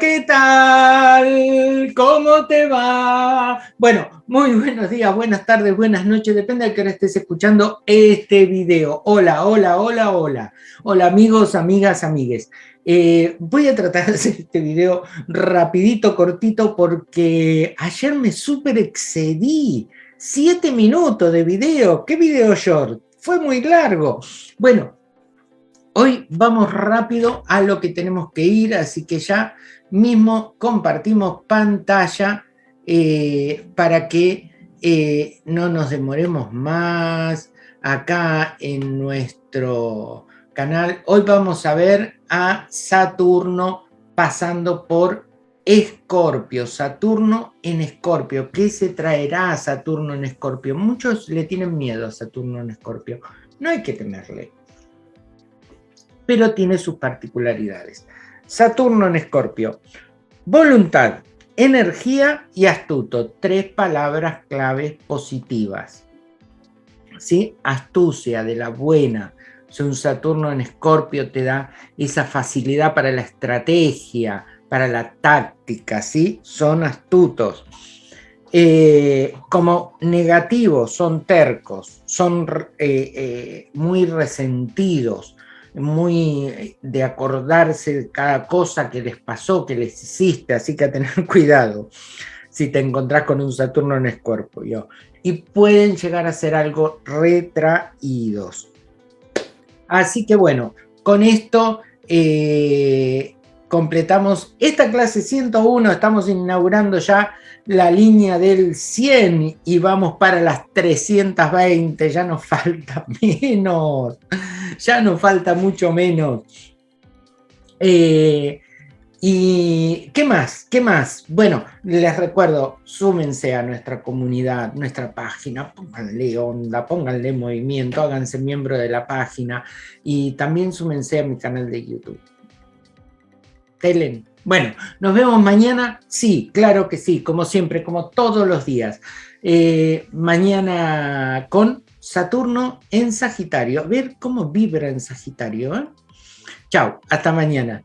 ¿qué tal? ¿Cómo te va? Bueno, muy buenos días, buenas tardes, buenas noches, depende de que ahora estés escuchando este video. Hola, hola, hola, hola. Hola amigos, amigas, amigues. Eh, voy a tratar de hacer este video rapidito, cortito, porque ayer me súper excedí. Siete minutos de video. ¿Qué video short? Fue muy largo. Bueno, Hoy vamos rápido a lo que tenemos que ir, así que ya mismo compartimos pantalla eh, para que eh, no nos demoremos más acá en nuestro canal. Hoy vamos a ver a Saturno pasando por Escorpio, Saturno en Escorpio. ¿Qué se traerá a Saturno en Escorpio? Muchos le tienen miedo a Saturno en Escorpio. No hay que temerle pero tiene sus particularidades. Saturno en Escorpio. Voluntad, energía y astuto. Tres palabras claves positivas. ¿Sí? Astucia, de la buena. un Saturno en Escorpio te da esa facilidad para la estrategia, para la táctica, ¿sí? Son astutos. Eh, como negativos, son tercos, son eh, eh, muy resentidos, muy de acordarse de cada cosa que les pasó, que les hiciste, así que a tener cuidado si te encontrás con un Saturno en Escorpio. Y pueden llegar a ser algo retraídos. Así que bueno, con esto eh, completamos esta clase 101, estamos inaugurando ya la línea del 100 y vamos para las 320, ya nos falta menos ya nos falta mucho menos. Eh, ¿Y qué más? ¿Qué más? Bueno, les recuerdo, súmense a nuestra comunidad, nuestra página, pónganle onda, pónganle movimiento, háganse miembro de la página y también súmense a mi canal de YouTube. Telen. Bueno, ¿nos vemos mañana? Sí, claro que sí, como siempre, como todos los días. Eh, mañana con Saturno en Sagitario. A ver cómo vibra en Sagitario. ¿eh? Chao, hasta mañana.